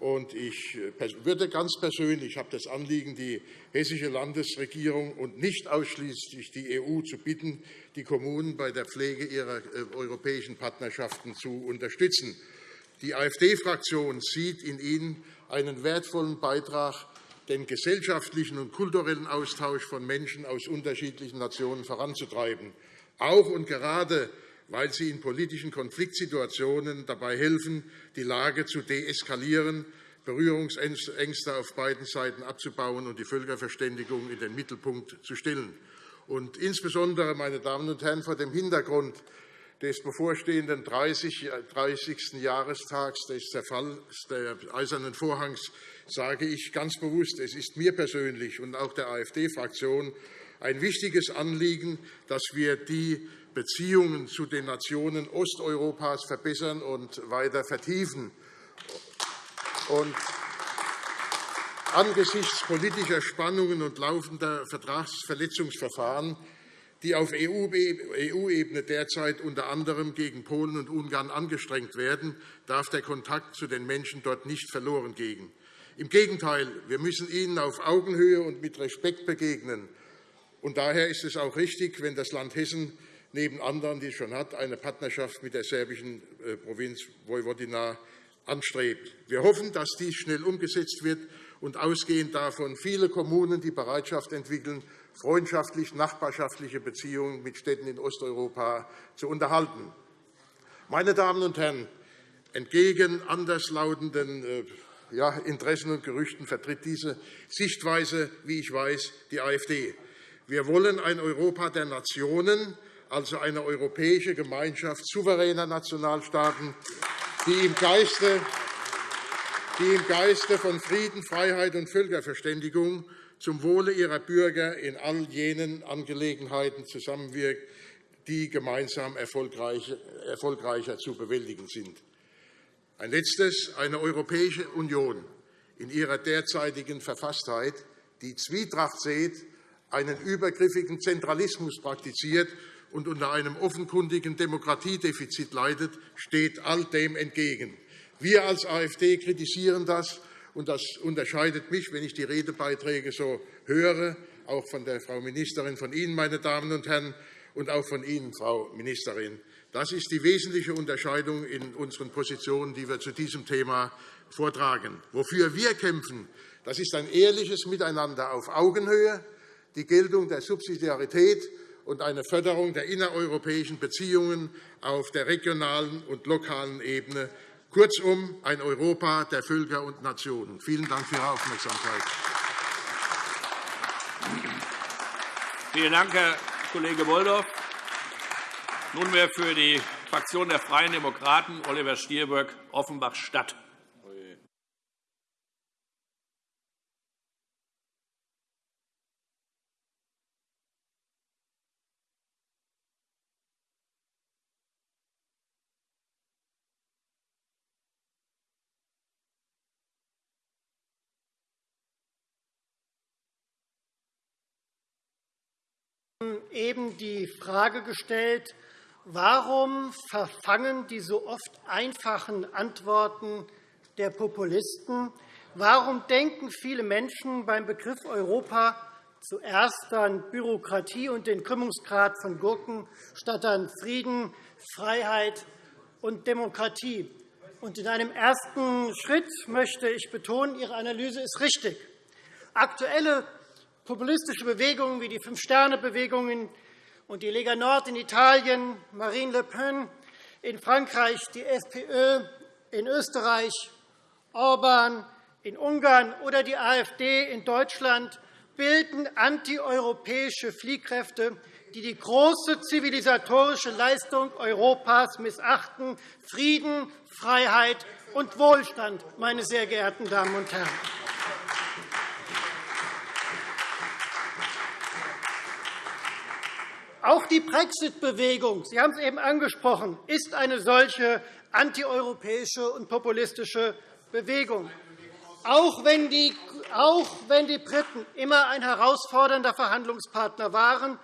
Und ich äh, würde ganz persönlich, ich habe das Anliegen, die hessische Landesregierung und nicht ausschließlich die EU zu bitten, die Kommunen bei der Pflege ihrer äh, europäischen Partnerschaften zu unterstützen. Die AfD-Fraktion sieht in Ihnen einen wertvollen Beitrag, den gesellschaftlichen und kulturellen Austausch von Menschen aus unterschiedlichen Nationen voranzutreiben, auch und gerade weil sie in politischen Konfliktsituationen dabei helfen, die Lage zu deeskalieren, Berührungsängste auf beiden Seiten abzubauen und die Völkerverständigung in den Mittelpunkt zu stellen. Und insbesondere, meine Damen und Herren, vor dem Hintergrund des bevorstehenden 30. Jahrestags des Zerfalls des Eisernen Vorhangs sage ich ganz bewusst, es ist mir persönlich und auch der AfD-Fraktion ein wichtiges Anliegen, dass wir die Beziehungen zu den Nationen Osteuropas verbessern und weiter vertiefen. Und angesichts politischer Spannungen und laufender Vertragsverletzungsverfahren die auf EU-Ebene derzeit unter anderem gegen Polen und Ungarn angestrengt werden, darf der Kontakt zu den Menschen dort nicht verloren gehen. Im Gegenteil, wir müssen ihnen auf Augenhöhe und mit Respekt begegnen. Und daher ist es auch richtig, wenn das Land Hessen neben anderen, die es schon hat, eine Partnerschaft mit der serbischen äh, Provinz Vojvodina anstrebt. Wir hoffen, dass dies schnell umgesetzt wird und ausgehend davon viele Kommunen die Bereitschaft entwickeln, freundschaftlich nachbarschaftliche Beziehungen mit Städten in Osteuropa zu unterhalten. Meine Damen und Herren, entgegen anderslautenden äh, Interessen und Gerüchten vertritt diese Sichtweise, wie ich weiß, die AfD. Wir wollen ein Europa der Nationen, also eine europäische Gemeinschaft souveräner Nationalstaaten, die im Geiste die im Geiste von Frieden, Freiheit und Völkerverständigung zum Wohle ihrer Bürger in all jenen Angelegenheiten zusammenwirkt, die gemeinsam erfolgreicher zu bewältigen sind. Ein letztes. Eine Europäische Union in ihrer derzeitigen Verfasstheit die Zwietracht seht, einen übergriffigen Zentralismus praktiziert und unter einem offenkundigen Demokratiedefizit leidet, steht all dem entgegen. Wir als AfD kritisieren das, und das unterscheidet mich, wenn ich die Redebeiträge so höre, auch von der Frau Ministerin, von Ihnen, meine Damen und Herren, und auch von Ihnen, Frau Ministerin. Das ist die wesentliche Unterscheidung in unseren Positionen, die wir zu diesem Thema vortragen. Wofür wir kämpfen, das ist ein ehrliches Miteinander auf Augenhöhe, die Geltung der Subsidiarität und eine Förderung der innereuropäischen Beziehungen auf der regionalen und lokalen Ebene, kurzum ein Europa der Völker und Nationen. Vielen Dank für Ihre Aufmerksamkeit. Vielen Dank, Herr Kollege Wolldorf. Nunmehr für die Fraktion der Freien Demokraten Oliver Stirböck, Offenbach-Stadt. Eben die Frage gestellt, warum verfangen die so oft einfachen Antworten der Populisten? Warum denken viele Menschen beim Begriff Europa zuerst an Bürokratie und den Krümmungsgrad von Gurken statt an Frieden, Freiheit und Demokratie? In einem ersten Schritt möchte ich betonen, Ihre Analyse ist richtig. Aktuelle populistische Bewegungen wie die Fünf-Sterne-Bewegung und die Lega Nord in Italien, Marine Le Pen in Frankreich, die FPÖ in Österreich, Orban in Ungarn oder die AfD in Deutschland bilden antieuropäische Fliehkräfte, die die große zivilisatorische Leistung Europas missachten, Frieden, Freiheit und Wohlstand, meine sehr geehrten Damen und Herren. Auch die Brexit-Bewegung, Sie haben es eben angesprochen, ist eine solche antieuropäische und populistische Bewegung. Auch wenn, die, auch wenn die Briten immer ein herausfordernder Verhandlungspartner waren,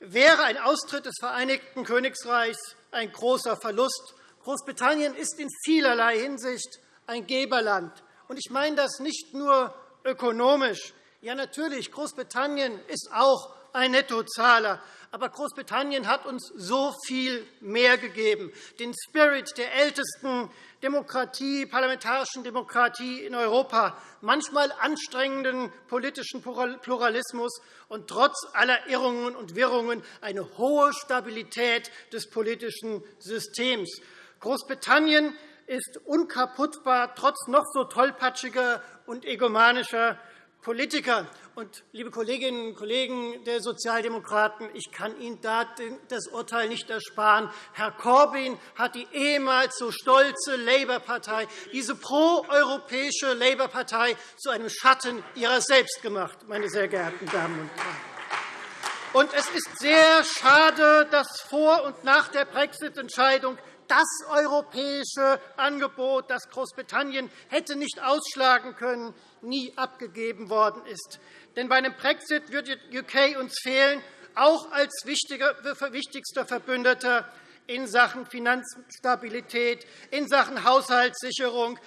wäre ein Austritt des Vereinigten Königreichs ein großer Verlust. Großbritannien ist in vielerlei Hinsicht ein Geberland. Ich meine das nicht nur ökonomisch. Ja, natürlich, Großbritannien ist auch ein Nettozahler. Aber Großbritannien hat uns so viel mehr gegeben, den Spirit der ältesten Demokratie, parlamentarischen Demokratie in Europa, manchmal anstrengenden politischen Pluralismus und trotz aller Irrungen und Wirrungen eine hohe Stabilität des politischen Systems. Großbritannien ist unkaputtbar, trotz noch so tollpatschiger und egomanischer Politiker. Und, liebe Kolleginnen und Kollegen der Sozialdemokraten, ich kann Ihnen das Urteil nicht ersparen. Herr Corbyn hat die ehemals so stolze Labour-Partei, diese proeuropäische Labour-Partei, zu einem Schatten ihrer selbst gemacht, meine sehr geehrten Damen und Herren. Und es ist sehr schade, dass vor und nach der Brexit-Entscheidung das europäische Angebot, das Großbritannien hätte nicht ausschlagen können, nie abgegeben worden ist. Denn bei einem Brexit wird UK uns fehlen, auch als wichtigster Verbündeter in Sachen Finanzstabilität, in Sachen Haushaltssicherung,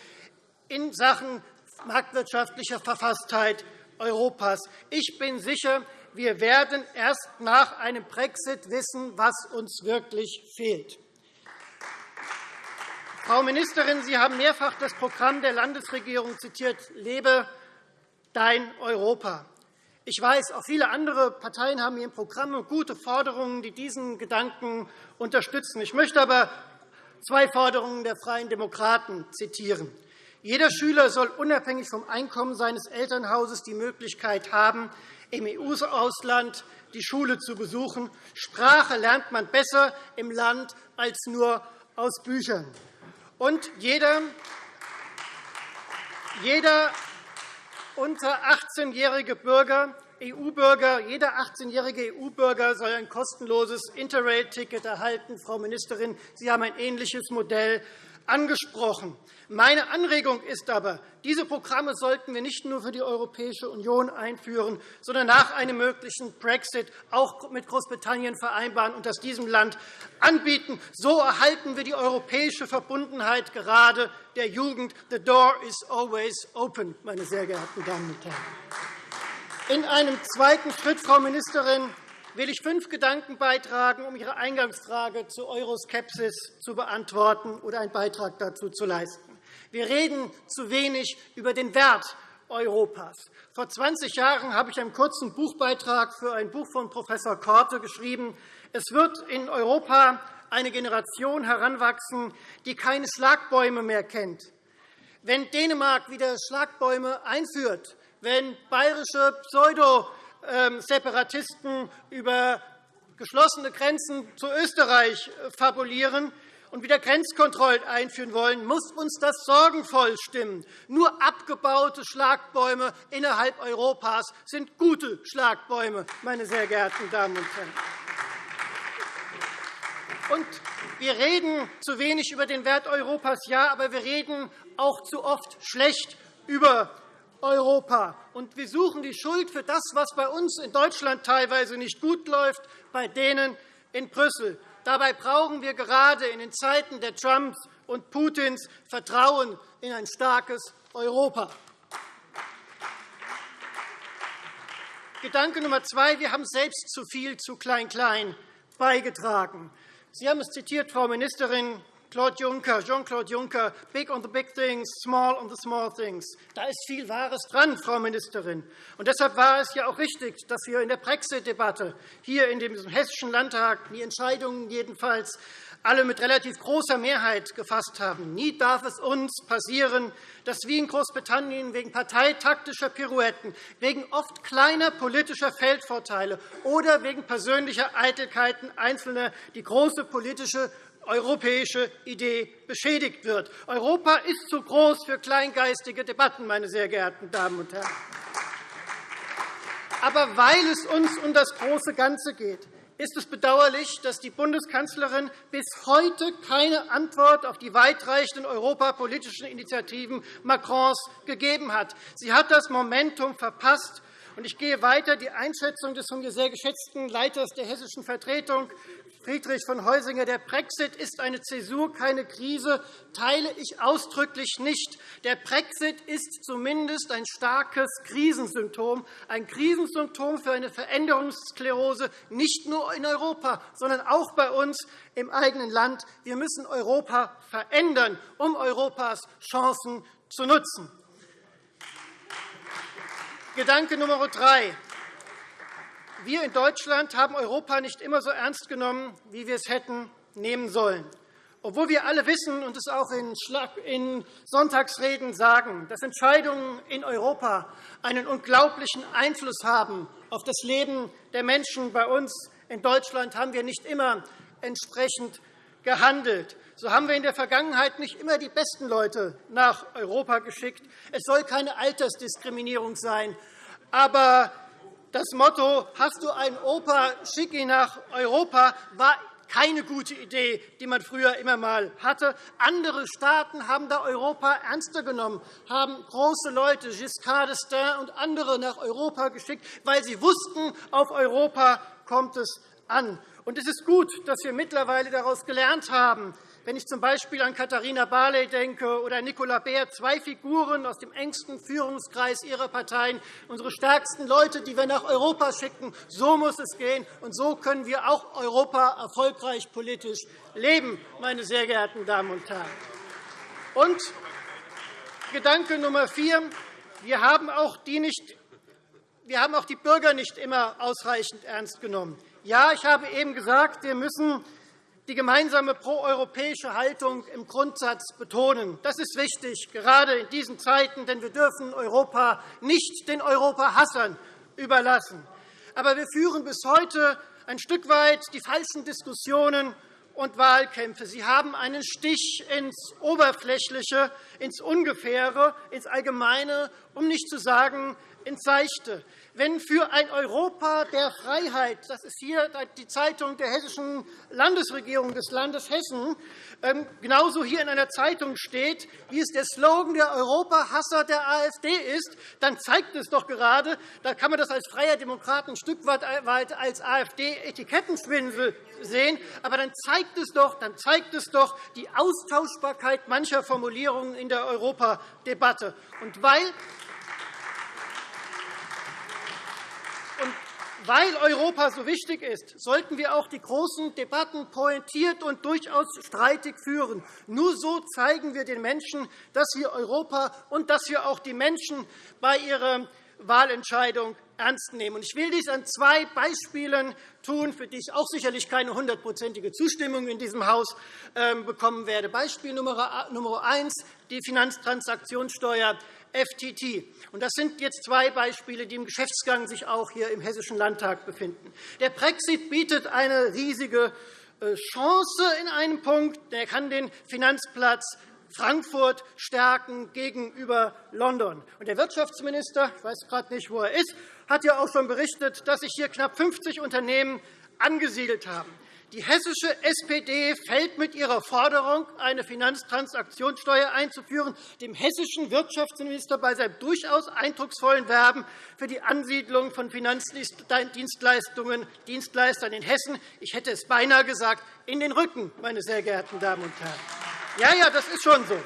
in Sachen marktwirtschaftlicher Verfasstheit Europas. Ich bin sicher, wir werden erst nach einem Brexit wissen, was uns wirklich fehlt. Frau Ministerin, Sie haben mehrfach das Programm der Landesregierung zitiert, Lebe dein Europa. Ich weiß, auch viele andere Parteien haben hier Programme und gute Forderungen, die diesen Gedanken unterstützen. Ich möchte aber zwei Forderungen der Freien Demokraten zitieren. Jeder Schüler soll unabhängig vom Einkommen seines Elternhauses die Möglichkeit haben, im EU-Ausland die Schule zu besuchen. Sprache lernt man besser im Land als nur aus Büchern. Und jeder, jeder unter 18-jährige Bürger, EU-Bürger, jeder 18-jährige EU-Bürger soll ein kostenloses Interrail-Ticket erhalten. Frau Ministerin, Sie haben ein ähnliches Modell angesprochen. Meine Anregung ist aber, diese Programme sollten wir nicht nur für die Europäische Union einführen, sondern nach einem möglichen Brexit auch mit Großbritannien vereinbaren und das diesem Land anbieten. So erhalten wir die europäische Verbundenheit gerade der Jugend. The door is always open, meine sehr geehrten Damen und Herren. In einem zweiten Schritt, Frau Ministerin, will ich fünf Gedanken beitragen, um Ihre Eingangsfrage zur Euroskepsis zu beantworten oder einen Beitrag dazu zu leisten. Wir reden zu wenig über den Wert Europas. Vor 20 Jahren habe ich einen kurzen Buchbeitrag für ein Buch von Prof. Korte geschrieben. Es wird in Europa eine Generation heranwachsen, die keine Schlagbäume mehr kennt. Wenn Dänemark wieder Schlagbäume einführt, wenn bayerische Pseudo-Separatisten über geschlossene Grenzen zu Österreich fabulieren, und wieder Grenzkontrollen einführen wollen, muss uns das sorgenvoll stimmen. Nur abgebaute Schlagbäume innerhalb Europas sind gute Schlagbäume, meine sehr geehrten Damen und Herren. Und wir reden zu wenig über den Wert Europas, ja, aber wir reden auch zu oft schlecht über Europa. Und wir suchen die Schuld für das, was bei uns in Deutschland teilweise nicht gut läuft, bei denen in Brüssel. Dabei brauchen wir gerade in den Zeiten der Trumps und Putins Vertrauen in ein starkes Europa. Gedanke Nummer zwei. Wir haben selbst zu viel zu Klein-Klein beigetragen. Sie haben es zitiert, Frau Ministerin. Claude Juncker, Jean-Claude Juncker, big on the big things, small on the small things. Da ist viel Wahres dran, Frau Ministerin. Und deshalb war es ja auch richtig, dass wir in der Brexit-Debatte hier in diesem Hessischen Landtag die Entscheidungen jedenfalls alle mit relativ großer Mehrheit gefasst haben. Nie darf es uns passieren, dass wie in Großbritannien wegen parteitaktischer Pirouetten, wegen oft kleiner politischer Feldvorteile oder wegen persönlicher Eitelkeiten Einzelner die große politische europäische Idee beschädigt wird. Europa ist zu groß für kleingeistige Debatten, meine sehr geehrten Damen und Herren. Aber weil es uns um das große Ganze geht, ist es bedauerlich, dass die Bundeskanzlerin bis heute keine Antwort auf die weitreichenden europapolitischen Initiativen Macrons gegeben hat. Sie hat das Momentum verpasst. Ich gehe weiter. Die Einschätzung des von mir sehr geschätzten Leiters der hessischen Vertretung Friedrich von Heusinger, der Brexit ist eine Zäsur, keine Krise, teile ich ausdrücklich nicht. Der Brexit ist zumindest ein starkes Krisensymptom, ein Krisensymptom für eine Veränderungssklerose, nicht nur in Europa, sondern auch bei uns im eigenen Land. Wir müssen Europa verändern, um Europas Chancen zu nutzen. Gedanke Nummer drei. Wir in Deutschland haben Europa nicht immer so ernst genommen, wie wir es hätten nehmen sollen. Obwohl wir alle wissen und es auch in Sonntagsreden sagen, dass Entscheidungen in Europa einen unglaublichen Einfluss haben auf das Leben der Menschen bei uns in Deutschland, haben wir nicht immer entsprechend gehandelt. So haben wir in der Vergangenheit nicht immer die besten Leute nach Europa geschickt. Es soll keine Altersdiskriminierung sein. Aber das Motto, hast du einen Opa, schick ihn nach Europa, war keine gute Idee, die man früher immer einmal hatte. Andere Staaten haben da Europa ernster genommen, haben große Leute, Giscard d'Estaing und andere, nach Europa geschickt, weil sie wussten, auf Europa kommt es an. Und es ist gut, dass wir mittlerweile daraus gelernt haben, wenn ich z.B. an Katharina Barley denke oder Nicola Beer, zwei Figuren aus dem engsten Führungskreis ihrer Parteien, unsere stärksten Leute, die wir nach Europa schicken. So muss es gehen, und so können wir auch Europa erfolgreich politisch leben, meine sehr geehrten Damen und Herren. Und Gedanke Nummer vier. Wir haben auch die nicht wir haben auch die Bürger nicht immer ausreichend ernst genommen. Ja, ich habe eben gesagt, wir müssen die gemeinsame proeuropäische Haltung im Grundsatz betonen. Das ist wichtig, gerade in diesen Zeiten, denn wir dürfen Europa nicht den Europahassern überlassen. Aber wir führen bis heute ein Stück weit die falschen Diskussionen und Wahlkämpfe. Sie haben einen Stich ins Oberflächliche, ins Ungefähre, ins Allgemeine, um nicht zu sagen ins Seichte, wenn für ein Europa der Freiheit, das ist hier die Zeitung der hessischen Landesregierung des Landes Hessen, ähm, genauso hier in einer Zeitung steht, wie es der Slogan der Europahasser der AfD ist, dann zeigt es doch gerade, da kann man das als Freier Demokrat ein Stück weit als AfD-Etikettenschwindel sehen, aber dann zeigt es doch, dann zeigt es doch die Austauschbarkeit mancher Formulierungen in der Europadebatte. Und weil Weil Europa so wichtig ist, sollten wir auch die großen Debatten pointiert und durchaus streitig führen. Nur so zeigen wir den Menschen, dass wir Europa und dass wir auch die Menschen bei ihrer Wahlentscheidung ernst nehmen. Ich will dies an zwei Beispielen tun, für die ich auch sicherlich keine hundertprozentige Zustimmung in diesem Haus ähm, bekommen werde. Beispiel Nummer eins, die Finanztransaktionssteuer FTT. Das sind jetzt zwei Beispiele, die im Geschäftsgang sich auch hier im Hessischen Landtag befinden. Der Brexit bietet eine riesige äh, Chance in einem Punkt. Er kann den Finanzplatz Frankfurt stärken gegenüber London. Der Wirtschaftsminister, ich weiß gerade nicht, wo er ist, hat ja auch schon berichtet, dass sich hier knapp 50 Unternehmen angesiedelt haben. Die hessische SPD fällt mit ihrer Forderung, eine Finanztransaktionssteuer einzuführen, dem hessischen Wirtschaftsminister bei seinem durchaus eindrucksvollen Werben für die Ansiedlung von Finanzdienstleistungen Dienstleistern in Hessen, ich hätte es beinahe gesagt, in den Rücken, meine sehr geehrten Damen und Herren. Ja, ja, das ist schon so.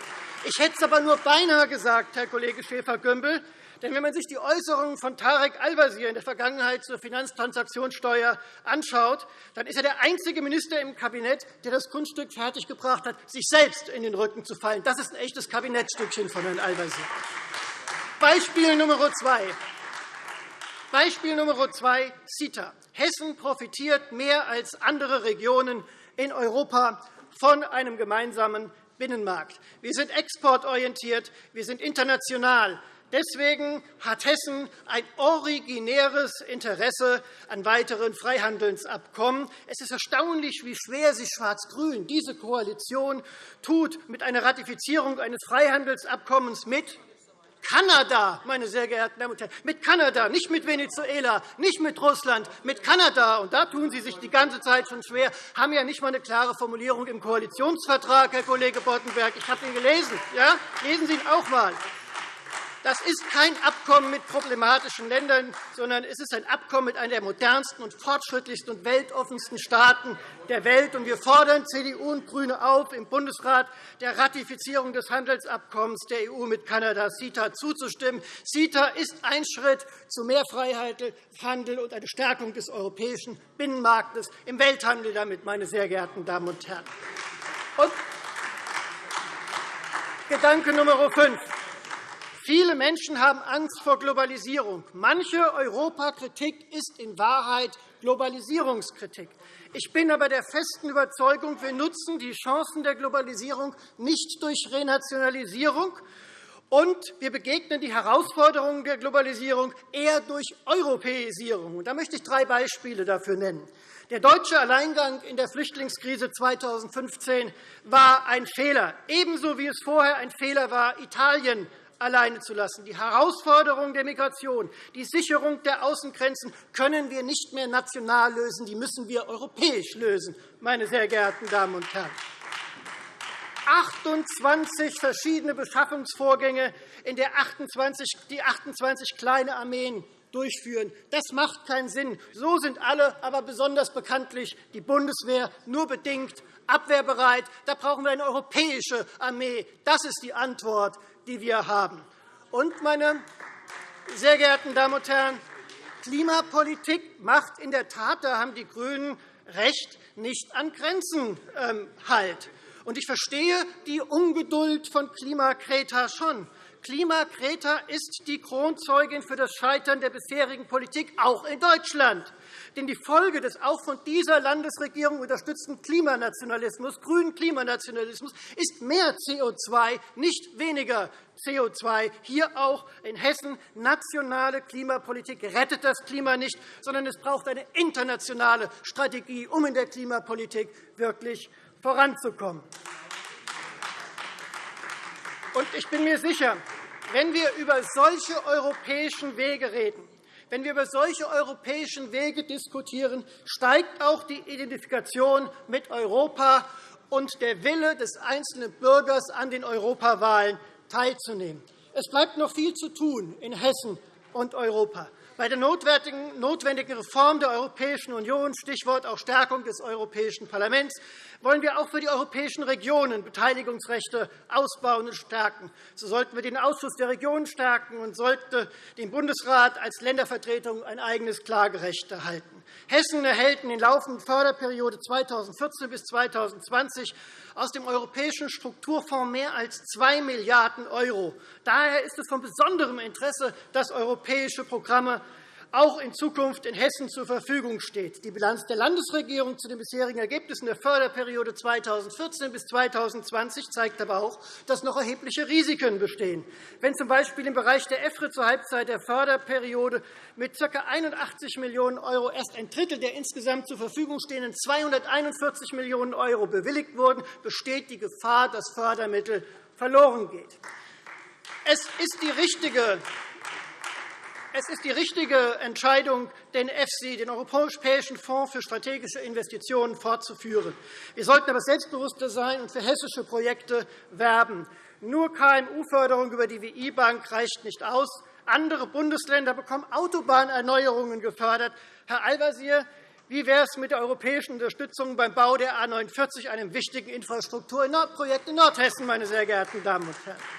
Ich hätte es aber nur beinahe gesagt, Herr Kollege Schäfer-Gümbel, denn wenn man sich die Äußerungen von Tarek Al-Wazir in der Vergangenheit zur Finanztransaktionssteuer anschaut, dann ist er der einzige Minister im Kabinett, der das Kunststück fertiggebracht hat, sich selbst in den Rücken zu fallen. Das ist ein echtes Kabinettstückchen von Herrn Al-Wazir. Beispiel Nummer zwei. Beispiel Nummer zwei, CETA. Hessen profitiert mehr als andere Regionen in Europa von einem gemeinsamen Binnenmarkt. Wir sind exportorientiert, wir sind international. Deswegen hat Hessen ein originäres Interesse an weiteren Freihandelsabkommen. Es ist erstaunlich, wie schwer sich Schwarz-Grün, diese Koalition, tut mit einer Ratifizierung eines Freihandelsabkommens mit Kanada, meine sehr geehrten Damen und Herren, mit Kanada, nicht mit Venezuela, nicht mit Russland, mit Kanada. Und da tun Sie sich die ganze Zeit schon schwer, haben ja nicht einmal eine klare Formulierung im Koalitionsvertrag, Herr Kollege Boddenberg. Ich habe ihn gelesen. Ja? Lesen Sie ihn auch einmal. Das ist kein Abkommen mit problematischen Ländern, sondern es ist ein Abkommen mit einer der modernsten und fortschrittlichsten und weltoffensten Staaten der Welt. Wir fordern CDU und GRÜNE auf, im Bundesrat der Ratifizierung des Handelsabkommens der EU mit Kanada, CETA, zuzustimmen. CETA ist ein Schritt zu mehr Freihandel und eine Stärkung des europäischen Binnenmarktes im Welthandel damit, meine sehr geehrten Damen und Herren. Und Gedanke Nummer 5. Viele Menschen haben Angst vor Globalisierung. Manche Europakritik ist in Wahrheit Globalisierungskritik. Ich bin aber der festen Überzeugung, wir nutzen die Chancen der Globalisierung nicht durch Renationalisierung, und wir begegnen die Herausforderungen der Globalisierung eher durch Europäisierung. Da möchte ich drei Beispiele dafür nennen. Der deutsche Alleingang in der Flüchtlingskrise 2015 war ein Fehler, ebenso wie es vorher ein Fehler war, Italien alleine zu lassen. Die Herausforderung der Migration, die Sicherung der Außengrenzen können wir nicht mehr national lösen, die müssen wir europäisch lösen, meine sehr geehrten Damen und Herren. 28 verschiedene Beschaffungsvorgänge, in der 28, die 28 kleine Armeen durchführen. Das macht keinen Sinn. So sind alle, aber besonders bekanntlich die Bundeswehr nur bedingt abwehrbereit. Da brauchen wir eine europäische Armee. Das ist die Antwort die wir haben. Und, meine sehr geehrten Damen und Herren, Klimapolitik macht in der Tat, da haben die GRÜNEN recht, nicht an Grenzen ähm, Halt. Und ich verstehe die Ungeduld von Klimakreta schon. Klimakreta ist die Kronzeugin für das Scheitern der bisherigen Politik, auch in Deutschland. Denn die Folge des auch von dieser Landesregierung unterstützten Klimanationalismus, grünen Klimanationalismus, ist mehr CO2, nicht weniger CO2. Hier auch in Hessen. Nationale Klimapolitik rettet das Klima nicht, sondern es braucht eine internationale Strategie, um in der Klimapolitik wirklich voranzukommen. ich bin mir sicher, wenn wir über solche europäischen Wege reden, wenn wir über solche europäischen Wege diskutieren, steigt auch die Identifikation mit Europa und der Wille des einzelnen Bürgers, an den Europawahlen teilzunehmen. Es bleibt noch viel zu tun in Hessen und Europa. Bei der notwendigen Reform der Europäischen Union, Stichwort auch Stärkung des Europäischen Parlaments, wollen wir auch für die europäischen Regionen Beteiligungsrechte ausbauen und stärken. So sollten wir den Ausschuss der Regionen stärken und sollte dem Bundesrat als Ländervertretung ein eigenes Klagerecht erhalten. Hessen erhält in der laufenden Förderperiode 2014 bis 2020 aus dem Europäischen Strukturfonds mehr als 2 Milliarden €. Daher ist es von besonderem Interesse, dass europäische Programme auch in Zukunft in Hessen zur Verfügung steht. Die Bilanz der Landesregierung zu den bisherigen Ergebnissen der Förderperiode 2014 bis 2020 zeigt aber auch, dass noch erhebliche Risiken bestehen. Wenn z.B. im Bereich der EFRE zur Halbzeit der Förderperiode mit ca. 81 Millionen € erst ein Drittel der insgesamt zur Verfügung stehenden 241 Millionen € bewilligt wurden, besteht die Gefahr, dass Fördermittel verloren gehen. Es ist die richtige es ist die richtige Entscheidung, den EFSI, den Europäischen Fonds für strategische Investitionen, fortzuführen. Wir sollten aber selbstbewusster sein und für hessische Projekte werben. Nur KMU-Förderung über die WI-Bank reicht nicht aus. Andere Bundesländer bekommen Autobahnerneuerungen gefördert. Herr Al-Wazir, wie wäre es mit der europäischen Unterstützung beim Bau der A 49, einem wichtigen Infrastrukturprojekt in Nordhessen, meine sehr geehrten Damen und Herren?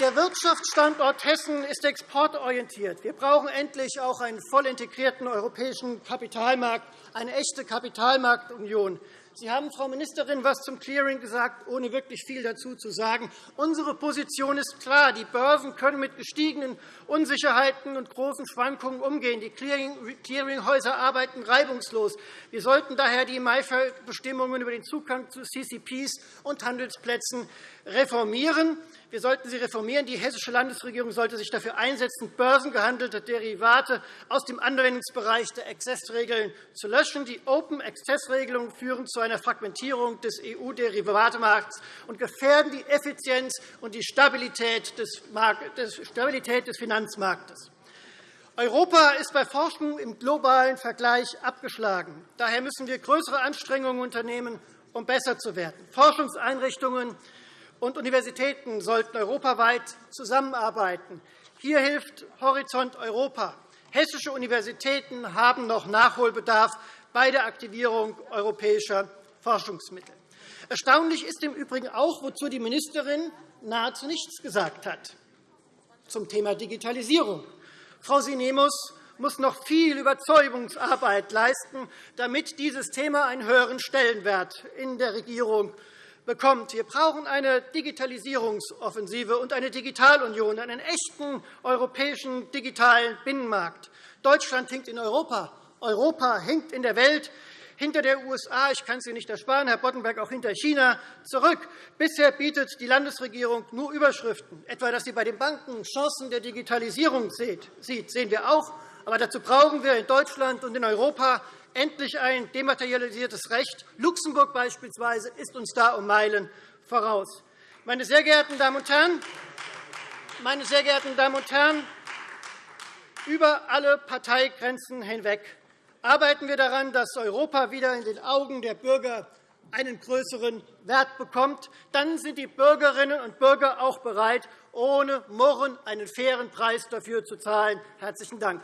Der Wirtschaftsstandort Hessen ist exportorientiert. Wir brauchen endlich auch einen voll integrierten europäischen Kapitalmarkt, eine echte Kapitalmarktunion. Sie haben, Frau Ministerin, etwas zum Clearing gesagt, ohne wirklich viel dazu zu sagen. Unsere Position ist klar. Die Börsen können mit gestiegenen Unsicherheiten und großen Schwankungen umgehen. Die Clearinghäuser arbeiten reibungslos. Wir sollten daher die MIFID-Bestimmungen über den Zugang zu CCPs und Handelsplätzen reformieren. Wir sollten sie reformieren. Die hessische Landesregierung sollte sich dafür einsetzen, börsengehandelte Derivate aus dem Anwendungsbereich der Exzessregeln zu löschen. Die Open-Access-Regelungen führen zu einer Fragmentierung des EU-Derivatemarkts und gefährden die Effizienz und die Stabilität des Finanzmarktes. Europa ist bei Forschung im globalen Vergleich abgeschlagen. Daher müssen wir größere Anstrengungen unternehmen, um besser zu werden. Forschungseinrichtungen und Universitäten sollten europaweit zusammenarbeiten. Hier hilft Horizont Europa. Hessische Universitäten haben noch Nachholbedarf bei der Aktivierung europäischer Forschungsmittel. Erstaunlich ist im Übrigen auch, wozu die Ministerin nahezu nichts gesagt hat, zum Thema Digitalisierung. Frau Sinemus muss noch viel Überzeugungsarbeit leisten, damit dieses Thema einen höheren Stellenwert in der Regierung bekommt. Wir brauchen eine Digitalisierungsoffensive und eine Digitalunion, einen echten europäischen digitalen Binnenmarkt. Deutschland hinkt in Europa. Europa hinkt in der Welt hinter der USA, ich kann es Ihnen nicht ersparen, Herr Boddenberg, auch hinter China zurück. Bisher bietet die Landesregierung nur Überschriften, etwa, dass sie bei den Banken Chancen der Digitalisierung sieht. Sehen wir auch. Aber dazu brauchen wir in Deutschland und in Europa endlich ein dematerialisiertes Recht. Luxemburg beispielsweise ist uns da um Meilen voraus. Meine sehr geehrten Damen und Herren, meine sehr geehrten Damen und Herren, über alle Parteigrenzen hinweg arbeiten wir daran, dass Europa wieder in den Augen der Bürger einen größeren Wert bekommt. Dann sind die Bürgerinnen und Bürger auch bereit, ohne Murren einen fairen Preis dafür zu zahlen. – Herzlichen Dank.